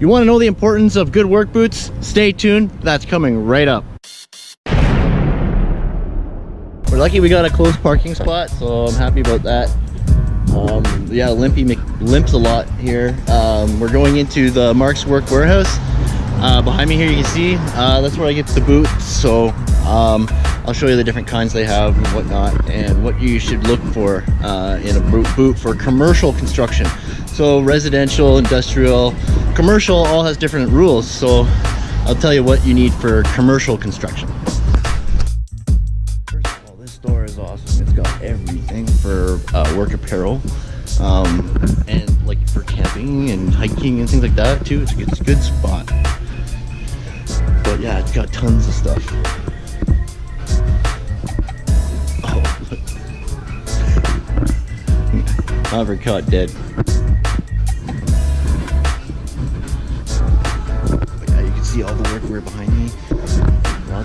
You want to know the importance of good work boots? Stay tuned. That's coming right up. We're lucky we got a closed parking spot, so I'm happy about that. Um, yeah, Limpy limps a lot here. Um, we're going into the Mark's Work Wearhouse. Uh, behind me here you can see, uh, that's where I get the boots. So um, I'll show you the different kinds they have and whatnot and what you should look for uh, in a boot for commercial construction. So residential, industrial, commercial all has different rules. So I'll tell you what you need for commercial construction. First of all, this store is awesome. It's got everything for uh, work apparel um, and like for camping and hiking and things like that too. It's, it's a good spot. But yeah, it's got tons of stuff. Oh, Never caught dead.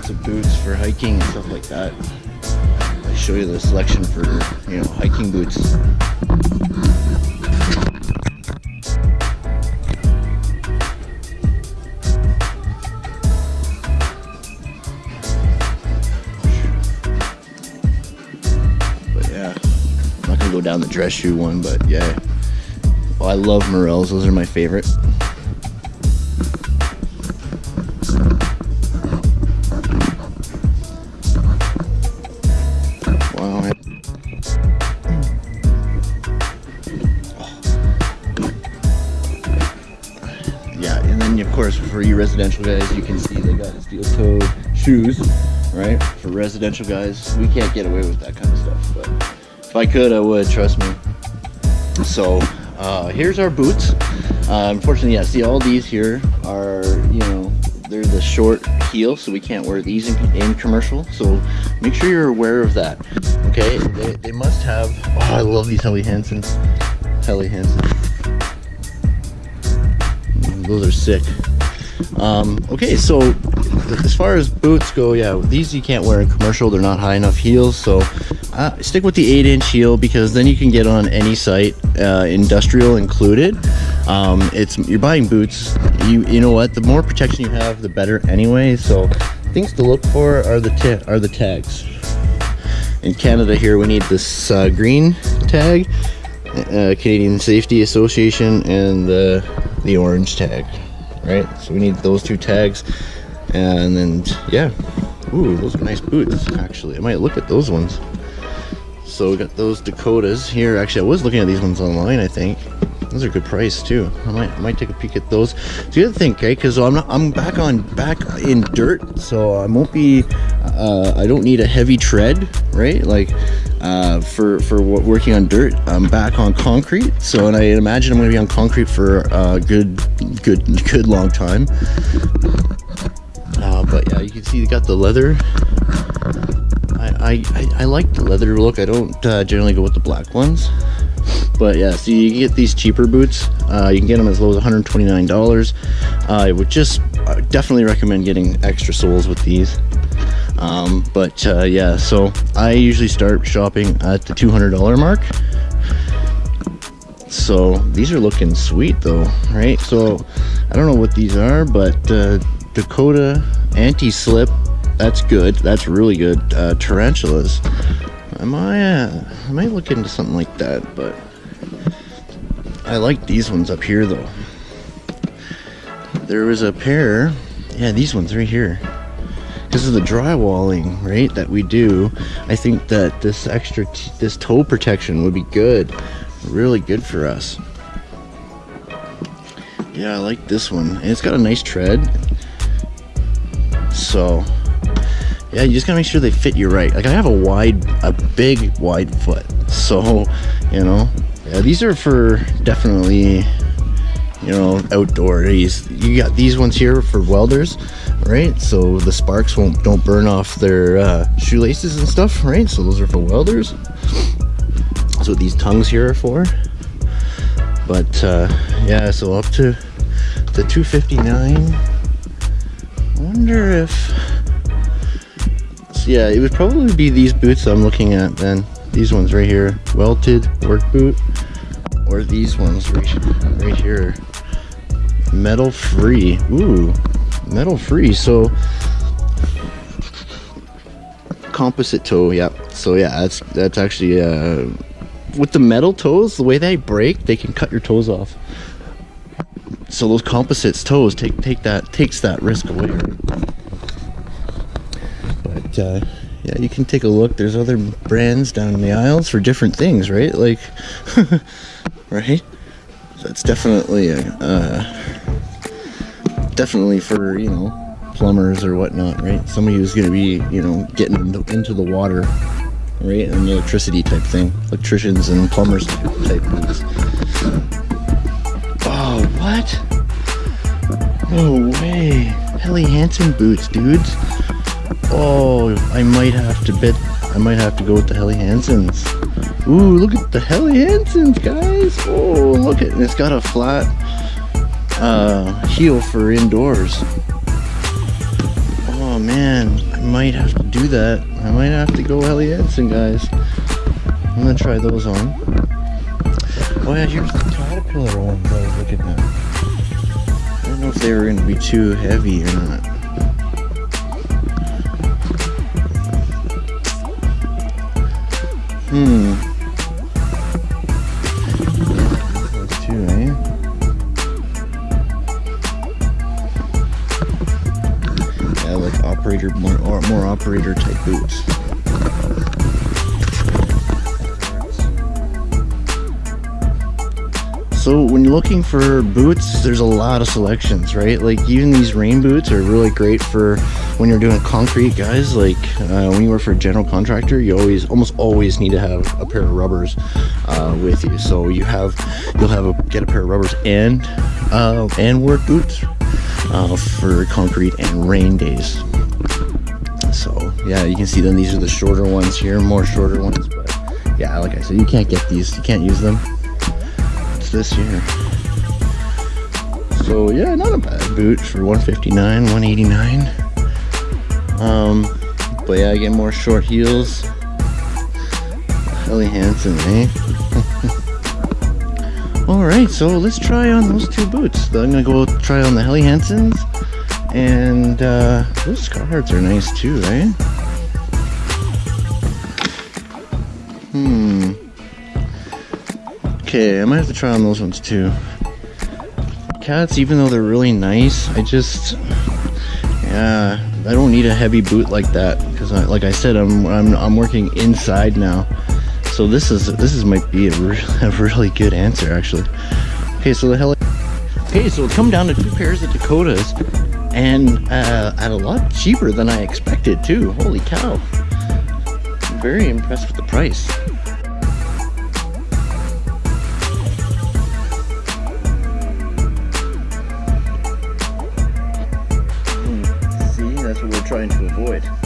Lots of boots for hiking and stuff like that I show you the selection for, you know, hiking boots. But yeah, I'm not gonna go down the dress shoe one, but yeah. Well, I love Merrells, those are my favorite. Course, for you residential guys, you can see they got steel-toed shoes, right? For residential guys, we can't get away with that kind of stuff. But if I could, I would, trust me. So uh, here's our boots. Uh, unfortunately, yeah, see all these here are, you know, they're the short heel, so we can't wear these in, in commercial. So make sure you're aware of that. Okay, they, they must have, oh, I love these Helly Hansens. Helly Hansen. Those are sick. Um, okay, so as far as boots go, yeah, these you can't wear in commercial. They're not high enough heels, so uh, stick with the 8-inch heel because then you can get on any site, uh, industrial included. Um, it's you're buying boots. You you know what? The more protection you have, the better anyway. So things to look for are the are the tags. In Canada here, we need this uh, green tag, uh, Canadian Safety Association, and the the orange tag right? So we need those two tags. And then, yeah. Ooh, those are nice boots, actually. I might look at those ones. So we got those Dakotas here. Actually, I was looking at these ones online, I think. Those are good price too. I might, I might take a peek at those. You have to okay? Because I'm not, I'm back on back in dirt, so I won't be. Uh, I don't need a heavy tread, right? Like uh, for for working on dirt. I'm back on concrete, so and I imagine I'm going to be on concrete for a good, good, good long time. Uh, but yeah, you can see you got the leather. I, I, I like the leather look. I don't uh, generally go with the black ones. But yeah, so you get these cheaper boots. Uh, you can get them as low as $129. Uh, I would just uh, definitely recommend getting extra soles with these. Um, but uh, yeah, so I usually start shopping at the $200 mark. So these are looking sweet though, right? So I don't know what these are, but uh, Dakota anti-slip, that's good. That's really good. Uh, tarantulas. I might, uh, I might look into something like that, but I like these ones up here though. There was a pair, yeah, these ones right here because of the drywalling right that we do I think that this extra this toe protection would be good really good for us. Yeah I like this one. And it's got a nice tread. So yeah you just gotta make sure they fit you right. Like I have a wide a big wide foot. So you know yeah these are for definitely you know outdoor. These you got these ones here for welders right? So the sparks won't don't burn off their uh, shoelaces and stuff right? So those are for welders. That's what these tongues here are for. But uh, yeah so up to the 259 I wonder if so yeah it would probably be these boots I'm looking at then. These ones right here welted work boot or these ones right, right here metal free. Ooh, metal free. So composite toe. Yep. So yeah, that's that's actually uh, with the metal toes. The way they break, they can cut your toes off. So those composites toes take take that takes that risk away. But uh, yeah, you can take a look. There's other brands down in the aisles for different things, right? Like, right? That's definitely a, uh, definitely for you know plumbers or whatnot, right? Somebody who's going to be you know getting into the water, right? And electricity type thing, electricians and plumbers type things. Oh, what? No way. Helly Hansen boots, dudes. Oh, I might have to bet. I might have to go with the Helly Hansens. Ooh, look at the Helly Hansens, guys. Oh, look at it. It's got a flat uh, heel for indoors. Oh man, I might have to do that. I might have to go Helly Hansen, guys. I'm gonna try those on. Oh yeah, here's the Caterpillar ones I was looking. I don't know if they were gonna be too heavy or not. Hmm. Looking for boots, there's a lot of selections, right? Like even these rain boots are really great for when you're doing concrete, guys. Like uh, when you work for a general contractor, you always, almost always need to have a pair of rubbers uh, with you. So you have, you'll have a get a pair of rubbers and uh, and work boots uh, for concrete and rain days. So yeah, you can see then these are the shorter ones here, more shorter ones. But yeah, like I said, you can't get these, you can't use them this year. So yeah, not a bad boot for 159, 189. Um, but yeah, I get more short heels. Helly Hansen, eh? Alright, so let's try on those two boots. I'm gonna go try on the Helly Hansens. And uh, those Carhartts are nice too, right? Hmm. Okay, I might have to try on those ones too. Cats, even though they're really nice, I just, yeah, I don't need a heavy boot like that because, like I said, I'm, I'm I'm working inside now, so this is this is might be a, re a really good answer actually. Okay, so the hell. Okay, so it's come down to two pairs of Dakotas, and uh, at a lot cheaper than I expected too. Holy cow! I'm very impressed with the price. Trying to avoid.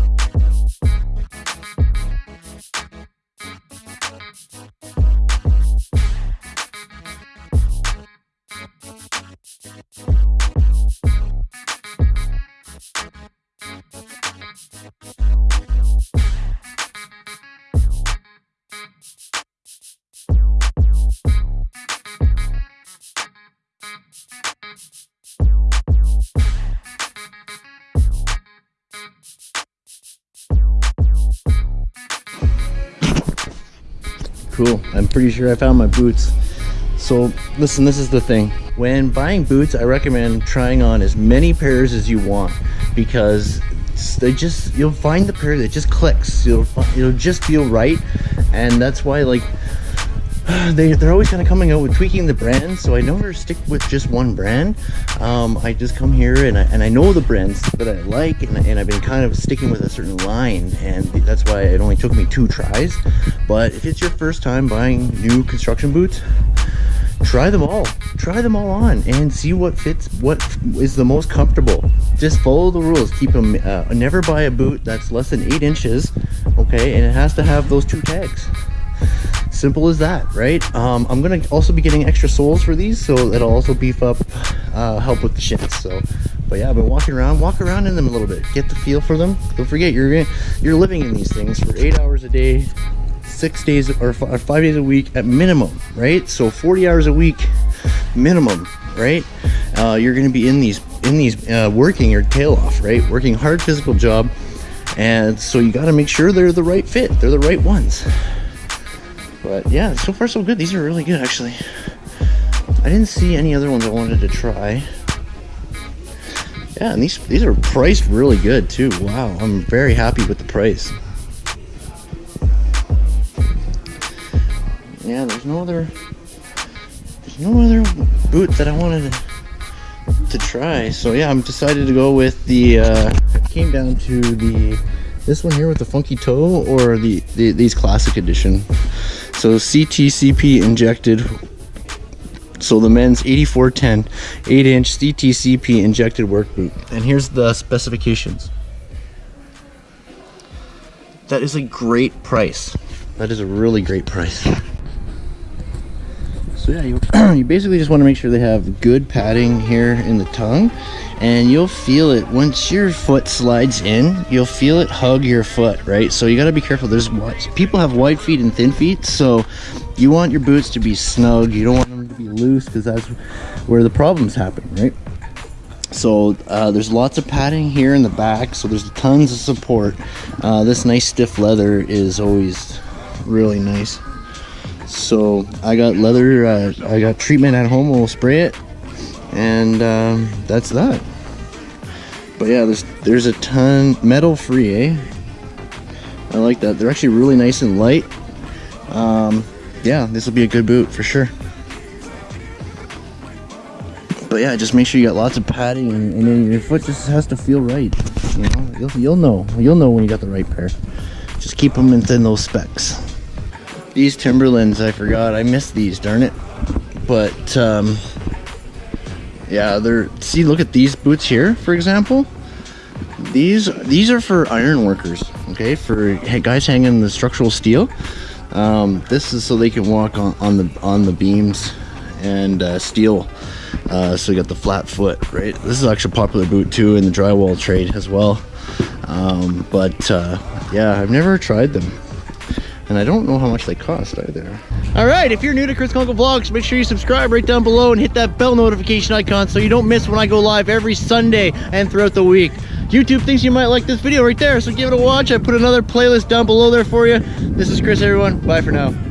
cool. I'm pretty sure I found my boots. So listen, this is the thing. When buying boots, I recommend trying on as many pairs as you want because they just, you'll find the pair that just clicks. You'll, it'll just feel right. And that's why like, they, they're always kind of coming out with tweaking the brand so i never stick with just one brand um, i just come here and I, and I know the brands that i like and, and i've been kind of sticking with a certain line and that's why it only took me two tries but if it's your first time buying new construction boots try them all. Try them all on and see what fits what is the most comfortable. Just follow the rules. Keep them uh, never buy a boot that's less than eight inches okay? And it has to have those two tags. Simple as that right? Um, i'm gonna also be getting extra soles for these so that'll also beef up uh, help with the shins so. But yeah i've been walking around walk around in them a little bit. Get the feel for them. Don't forget you're you're living in these things for eight hours a day six days or five days a week at minimum, right? So 40 hours a week minimum, right? Uh, you're going to be in these in these uh, working your tail off, right? Working hard physical job, and so you got to make sure they're the right fit. They're the right ones. But yeah, so far so good. These are really good, actually. I didn't see any other ones I wanted to try. Yeah, and these these are priced really good too. Wow, I'm very happy with the price. Yeah, there's no other there's no other boot that I wanted to, to try. So yeah, I'm decided to go with the uh came down to the this one here with the funky toe or the, the these classic edition. So CTCP injected so the men's 8410 8 inch CTCP injected work boot. And here's the specifications. That is a great price. That is a really great price. So yeah, you, you basically just want to make sure they have good padding here in the tongue and you'll feel it once your foot slides in you'll feel it hug your foot right? So you got to be careful there's people have wide feet and thin feet so you want your boots to be snug you don't want them to be loose because that's where the problems happen right? So uh, there's lots of padding here in the back so there's tons of support. Uh, this nice stiff leather is always really nice so I got leather uh, I got treatment at home we'll spray it and um, that's that. But yeah there's there's a ton metal free eh? I like that. They're actually really nice and light. Um, yeah this will be a good boot for sure. But yeah just make sure you got lots of padding and, and then your foot just has to feel right you know? You'll, you'll know. You'll know when you got the right pair. Just keep them within those specs these Timberlands, I forgot. I missed these, darn it. But, um, yeah, they're, see, look at these boots here, for example. These, these are for iron workers, okay? For guys hanging the structural steel. Um, this is so they can walk on, on the, on the beams and uh, steel. Uh, so you got the flat foot, right? This is actually a popular boot too in the drywall trade as well. Um, but uh, yeah, I've never tried them. And I don't know how much they cost either. All right, if you're new to Chris Conkle Vlogs, make sure you subscribe right down below and hit that bell notification icon so you don't miss when I go live every Sunday and throughout the week. YouTube thinks you might like this video right there, so give it a watch. I put another playlist down below there for you. This is Chris, everyone. Bye for now.